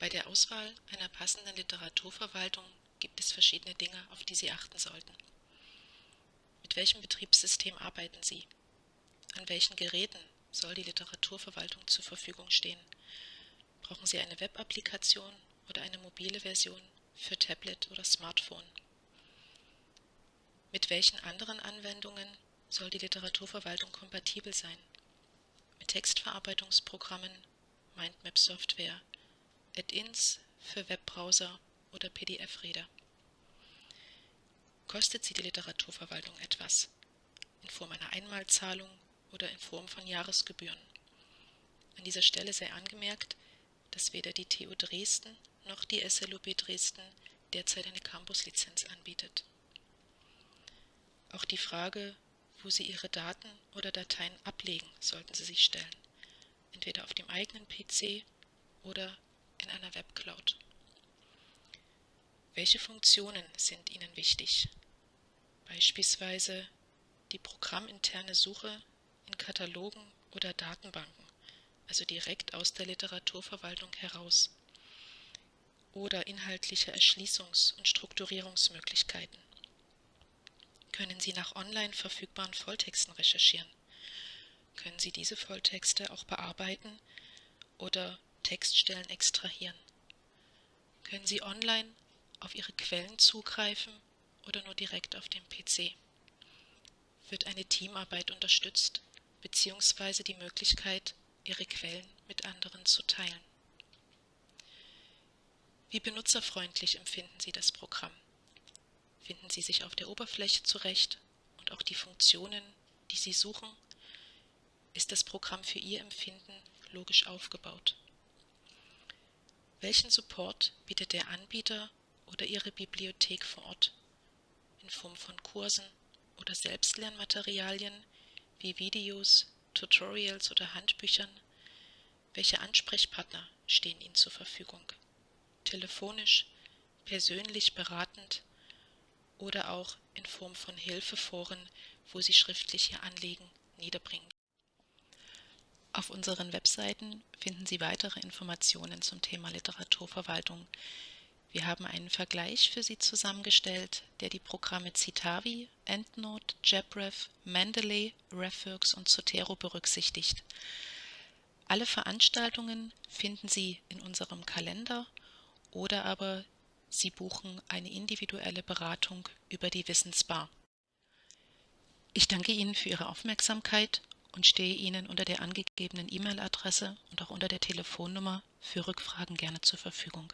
Bei der Auswahl einer passenden Literaturverwaltung gibt es verschiedene Dinge, auf die Sie achten sollten. Mit welchem Betriebssystem arbeiten Sie? An welchen Geräten soll die Literaturverwaltung zur Verfügung stehen? Brauchen Sie eine Web-Applikation oder eine mobile Version für Tablet oder Smartphone? Mit welchen anderen Anwendungen soll die Literaturverwaltung kompatibel sein? Mit Textverarbeitungsprogrammen, Mindmap-Software, Add-ins für Webbrowser oder PDF-Reader. Kostet sie die Literaturverwaltung etwas? In Form einer Einmalzahlung oder in Form von Jahresgebühren? An dieser Stelle sei angemerkt, dass weder die TU Dresden noch die SLUB Dresden derzeit eine Campus-Lizenz anbietet. Auch die Frage, wo Sie Ihre Daten oder Dateien ablegen, sollten Sie sich stellen, entweder auf dem eigenen PC oder in einer Webcloud. Welche Funktionen sind Ihnen wichtig? Beispielsweise die programminterne Suche in Katalogen oder Datenbanken, also direkt aus der Literaturverwaltung heraus. Oder inhaltliche Erschließungs- und Strukturierungsmöglichkeiten. Können Sie nach online verfügbaren Volltexten recherchieren? Können Sie diese Volltexte auch bearbeiten oder Textstellen extrahieren? Können Sie online auf Ihre Quellen zugreifen oder nur direkt auf dem PC? Wird eine Teamarbeit unterstützt bzw. die Möglichkeit, Ihre Quellen mit anderen zu teilen? Wie benutzerfreundlich empfinden Sie das Programm? Finden Sie sich auf der Oberfläche zurecht und auch die Funktionen, die Sie suchen? Ist das Programm für Ihr Empfinden logisch aufgebaut? Welchen Support bietet der Anbieter oder Ihre Bibliothek vor Ort in Form von Kursen oder Selbstlernmaterialien wie Videos, Tutorials oder Handbüchern? Welche Ansprechpartner stehen Ihnen zur Verfügung? Telefonisch, persönlich beratend oder auch in Form von Hilfeforen, wo Sie schriftlich Ihr Anliegen niederbringen. Auf unseren Webseiten finden Sie weitere Informationen zum Thema Literaturverwaltung. Wir haben einen Vergleich für Sie zusammengestellt, der die Programme Citavi, EndNote, JabRef, Mendeley, Referx und Zotero berücksichtigt. Alle Veranstaltungen finden Sie in unserem Kalender oder aber Sie buchen eine individuelle Beratung über die Wissensbar. Ich danke Ihnen für Ihre Aufmerksamkeit und stehe Ihnen unter der angegebenen E-Mail-Adresse und auch unter der Telefonnummer für Rückfragen gerne zur Verfügung.